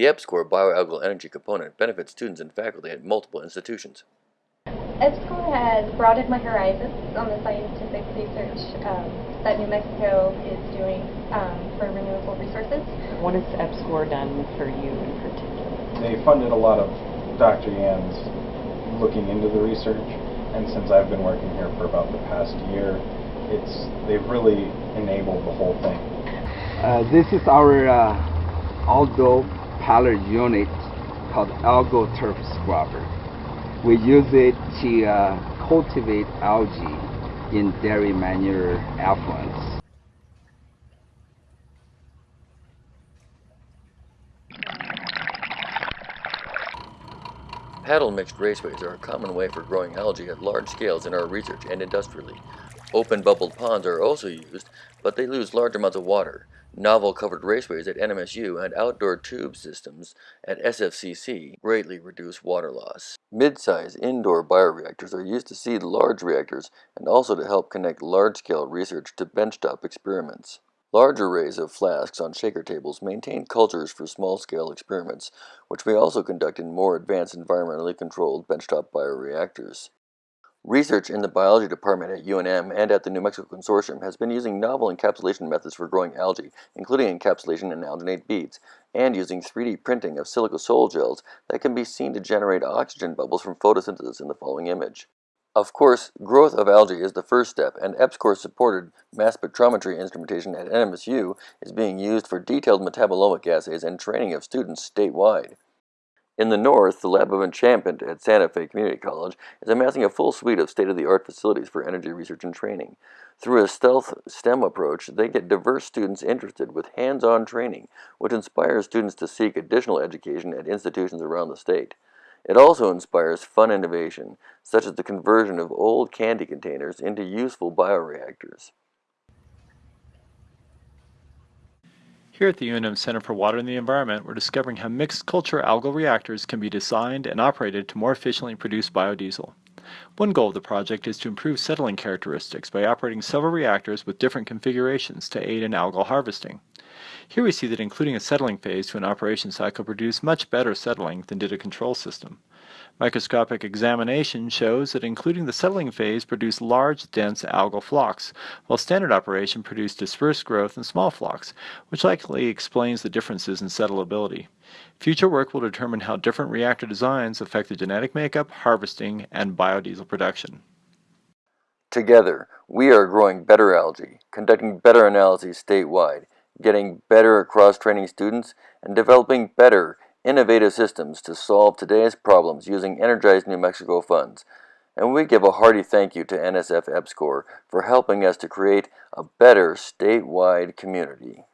The EPSCoR bioalgal energy component benefits students and faculty at multiple institutions. EPSCoR has broadened my horizons on the scientific research um, that New Mexico is doing um, for renewable resources. What has EPSCoR done for you in particular? They funded a lot of Dr. Yan's looking into the research, and since I've been working here for about the past year, it's they've really enabled the whole thing. Uh, this is our uh, outdoor pilot unit called Algal Turf Scrubber. We use it to uh, cultivate algae in dairy manure effluents. Paddle mixed raceways are a common way for growing algae at large scales in our research and industrially. Open bubbled ponds are also used, but they lose large amounts of water. Novel covered raceways at NMSU and outdoor tube systems at SFCC greatly reduce water loss. Mid-size indoor bioreactors are used to seed large reactors and also to help connect large-scale research to benchtop experiments. Large arrays of flasks on shaker tables maintain cultures for small-scale experiments, which may also conduct in more advanced environmentally controlled benchtop bioreactors. Research in the biology department at UNM and at the New Mexico Consortium has been using novel encapsulation methods for growing algae, including encapsulation in alginate beads, and using 3D printing of silica sol gels that can be seen to generate oxygen bubbles from photosynthesis in the following image. Of course, growth of algae is the first step, and EPSCoR-supported mass spectrometry instrumentation at NMSU is being used for detailed metabolomic assays and training of students statewide. In the north, the Lab of Enchantment at Santa Fe Community College is amassing a full suite of state-of-the-art facilities for energy research and training. Through a stealth STEM approach, they get diverse students interested with hands-on training, which inspires students to seek additional education at institutions around the state. It also inspires fun innovation, such as the conversion of old candy containers into useful bioreactors. Here at the UNM Center for Water and the Environment, we're discovering how mixed culture algal reactors can be designed and operated to more efficiently produce biodiesel. One goal of the project is to improve settling characteristics by operating several reactors with different configurations to aid in algal harvesting. Here we see that including a settling phase to an operation cycle produced much better settling than did a control system. Microscopic examination shows that including the settling phase produced large, dense algal flocs, while standard operation produced dispersed growth and small flocs, which likely explains the differences in settleability. Future work will determine how different reactor designs affect the genetic makeup, harvesting, and biodiesel production. Together, we are growing better algae, conducting better analyses statewide, getting better cross-training students, and developing better, innovative systems to solve today's problems using Energized New Mexico funds. And we give a hearty thank you to NSF EPSCoR for helping us to create a better statewide community.